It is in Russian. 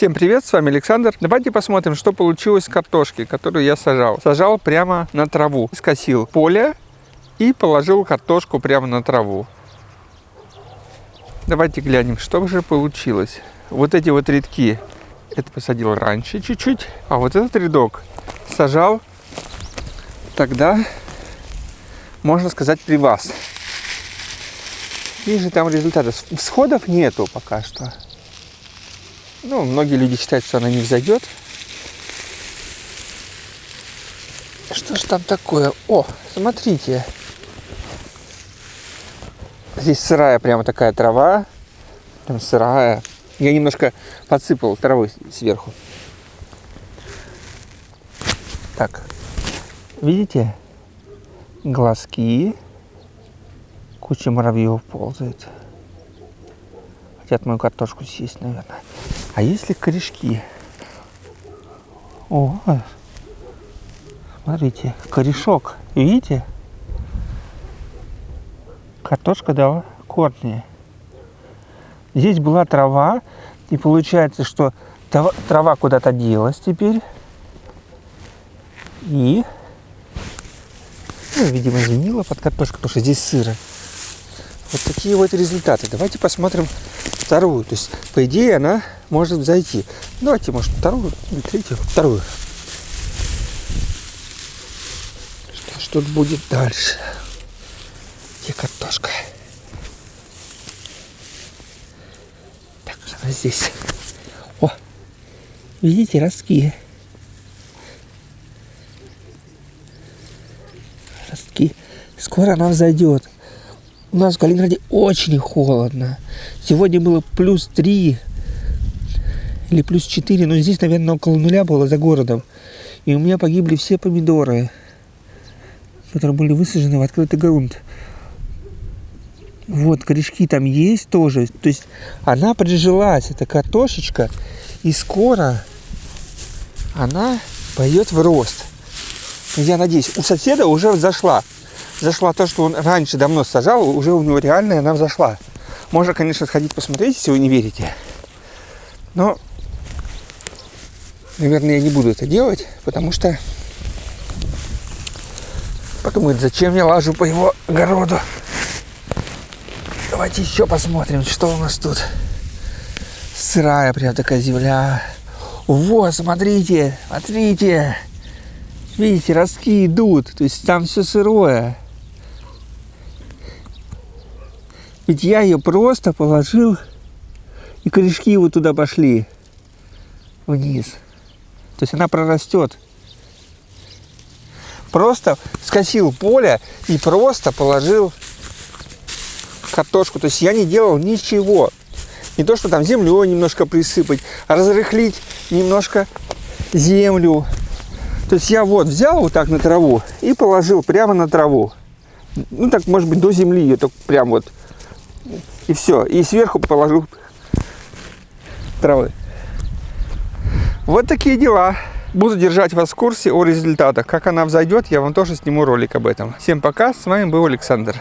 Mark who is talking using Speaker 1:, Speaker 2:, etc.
Speaker 1: Всем привет, с вами Александр. Давайте посмотрим, что получилось с картошки, которую я сажал. Сажал прямо на траву. Скосил поле и положил картошку прямо на траву. Давайте глянем, что же получилось. Вот эти вот рядки, это посадил раньше чуть-чуть, а вот этот рядок сажал тогда, можно сказать, при вас. Вижу там результаты. Всходов нету пока что. Ну, многие люди считают, что она не взойдет. Что ж там такое? О, смотрите. Здесь сырая прямо такая трава. Прям сырая. Я немножко подсыпал травой сверху. Так. Видите? Глазки. Куча муравьев ползает. Хотят мою картошку съесть, наверное. А если корешки? О, смотрите, корешок. Видите? Картошка дала корни. Здесь была трава, и получается, что трава куда-то делась теперь. И, ну, видимо, изменила под картошку, потому что здесь сыро. Вот такие вот результаты. Давайте посмотрим вторую. То есть, по идее, она может зайти. Давайте, может, вторую или третью. Вторую. Что ж тут будет дальше? Где картошка? Так, она здесь. О, видите, ростки. Ростки. Скоро она взойдет. У нас в Калининграде очень холодно. Сегодня было плюс 3 или плюс 4, но здесь, наверное, около нуля было за городом. И у меня погибли все помидоры, которые были высажены в открытый грунт. Вот, корешки там есть тоже. То есть она прижилась, эта картошечка, и скоро она пойдет в рост. Я надеюсь, у соседа уже зашла зашла то, что он раньше давно сажал, уже у него реально она взошла. Можно, конечно, сходить посмотреть, если вы не верите. Но, наверное, я не буду это делать, потому что подумает, зачем я лажу по его огороду. Давайте еще посмотрим, что у нас тут. Сырая прям такая земля. Вот, смотрите, смотрите. Видите, ростки идут. То есть там все сырое. Ведь я ее просто положил, и корешки вот туда пошли, вниз. То есть она прорастет. Просто скосил поле и просто положил картошку. То есть я не делал ничего. Не то, что там землю немножко присыпать, а разрыхлить немножко землю. То есть я вот взял вот так на траву и положил прямо на траву. Ну так, может быть, до земли ее только прям вот и все. И сверху положу травы. Вот такие дела. Буду держать вас в курсе о результатах. Как она взойдет, я вам тоже сниму ролик об этом. Всем пока, с вами был Александр.